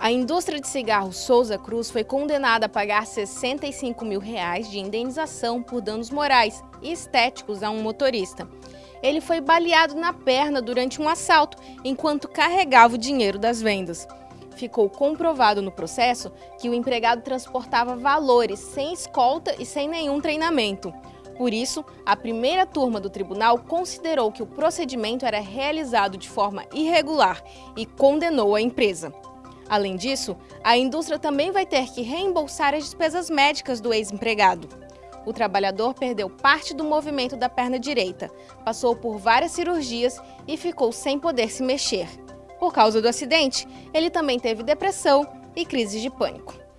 A indústria de cigarros Souza Cruz foi condenada a pagar 65 mil reais de indenização por danos morais e estéticos a um motorista. Ele foi baleado na perna durante um assalto, enquanto carregava o dinheiro das vendas. Ficou comprovado no processo que o empregado transportava valores sem escolta e sem nenhum treinamento. Por isso, a primeira turma do tribunal considerou que o procedimento era realizado de forma irregular e condenou a empresa. Além disso, a indústria também vai ter que reembolsar as despesas médicas do ex-empregado. O trabalhador perdeu parte do movimento da perna direita, passou por várias cirurgias e ficou sem poder se mexer. Por causa do acidente, ele também teve depressão e crises de pânico.